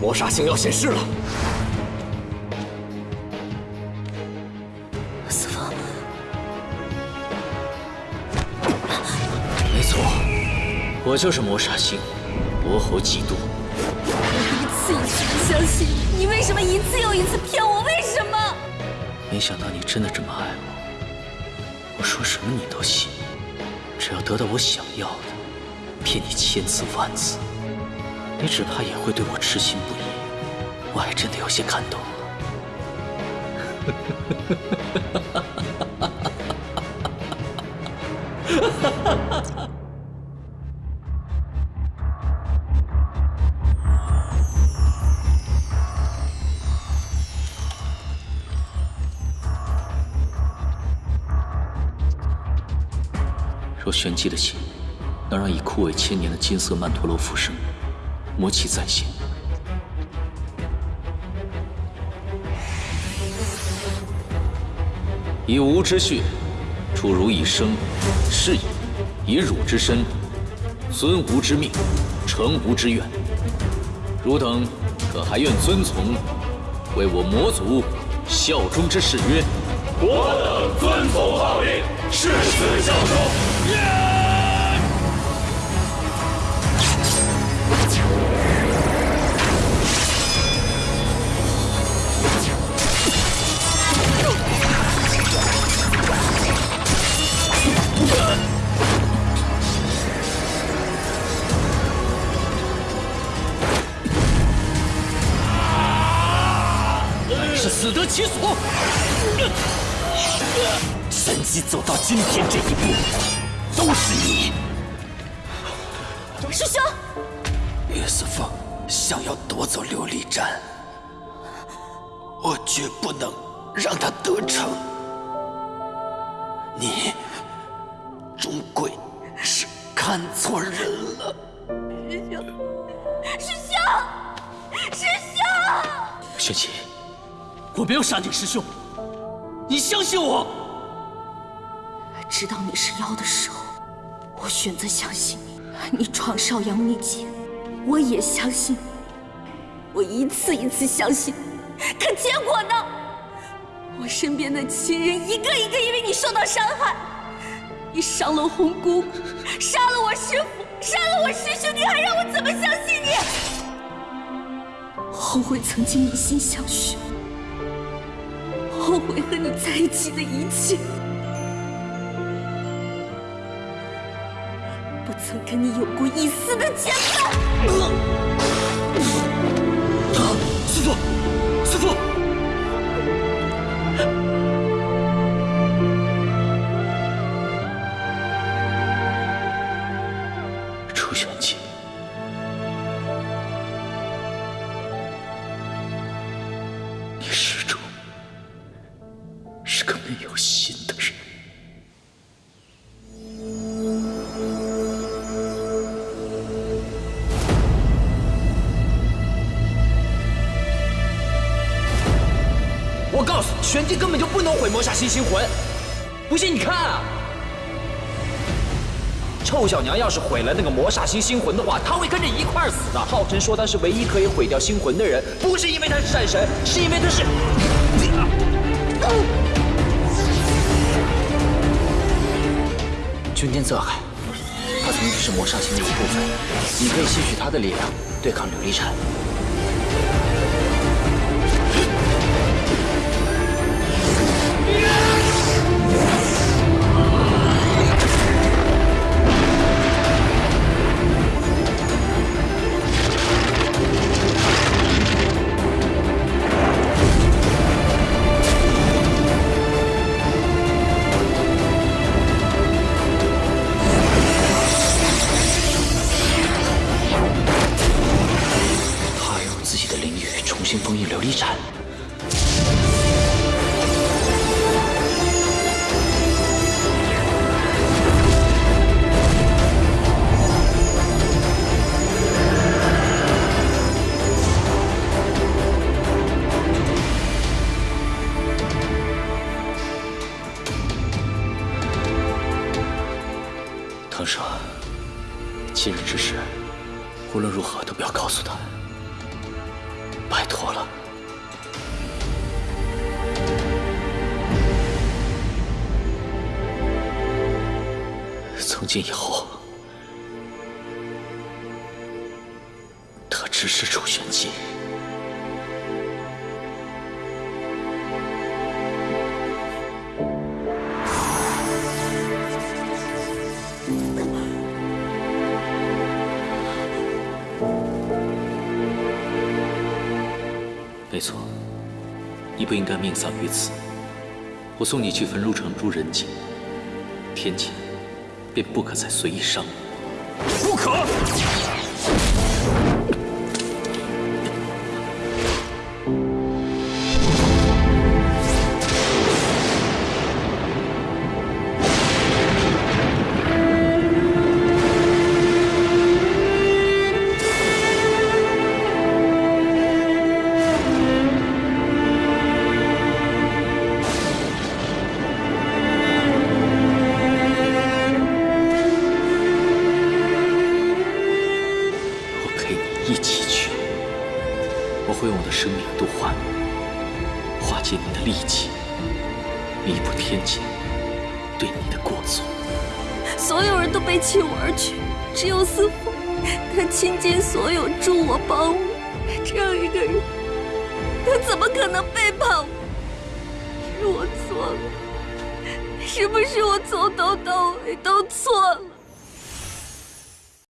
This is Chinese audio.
魔煞星要显示了。四风，没错，我就是魔煞星，魔猴嫉妒。我一次一次的相信你，为什么一次又一次骗我？为什么？没想到你真的这么爱我。我说什么你都信，只要得到我想要的，骗你千次万次，你只怕也会对我痴心不移。我还真的有些感动了。若玄机的心能让已枯萎千年的金色曼陀罗复生，魔气再现，以吾之血，出汝以生，是也；以汝之身，遵吾之命，成吾之愿。汝等可还愿遵从，为我魔族效忠之誓约？我等遵从号令，誓死效忠。是死得其所。玄机走到今天这一步，都是你。师兄，岳思凤想要夺走琉璃盏，我绝不能让他得逞。你终归是看错人了。师兄，师兄，师兄！玄机，我没有杀你师兄，你相信我。知道你是妖的时候，我选择相信你。你闯少阳秘境，我也相信你。我一次一次相信，可结果呢？我身边的亲人一个一个因为你受到伤害，你伤了红姑，杀了我师父，杀了我师兄，你还让我怎么相信你？后悔曾经一心相许，后悔和你在一起的一切。不曾跟你有过一丝的牵绊。师父，师父，楚玄机，心的人。我告诉你，玄机根本就不能毁魔煞星星魂。不信你看啊！臭小娘要是毁了那个魔煞星星魂的话，她会跟着一块儿死的。浩辰说他是唯一可以毁掉星魂的人，不是因为他是战神，是因为他是……君天泽海，他曾经是魔煞星的一部分，你可以吸取他的力量对抗琉璃禅。他封印琉璃盏。唐舍，今日之事，无论如何都不要告诉他。拜托了。从今以后，他只是楚玄机。没错，你不应该命丧于此。我送你去焚如城入人境，天谴便不可再随意伤我。不可！借你的力气，弥补天界对你的过错。所有人都背弃我而去，只有司凤，他倾尽所有助我帮我。这样一个人，他怎么可能背叛我？是我错了，是不是我从头到尾都错了？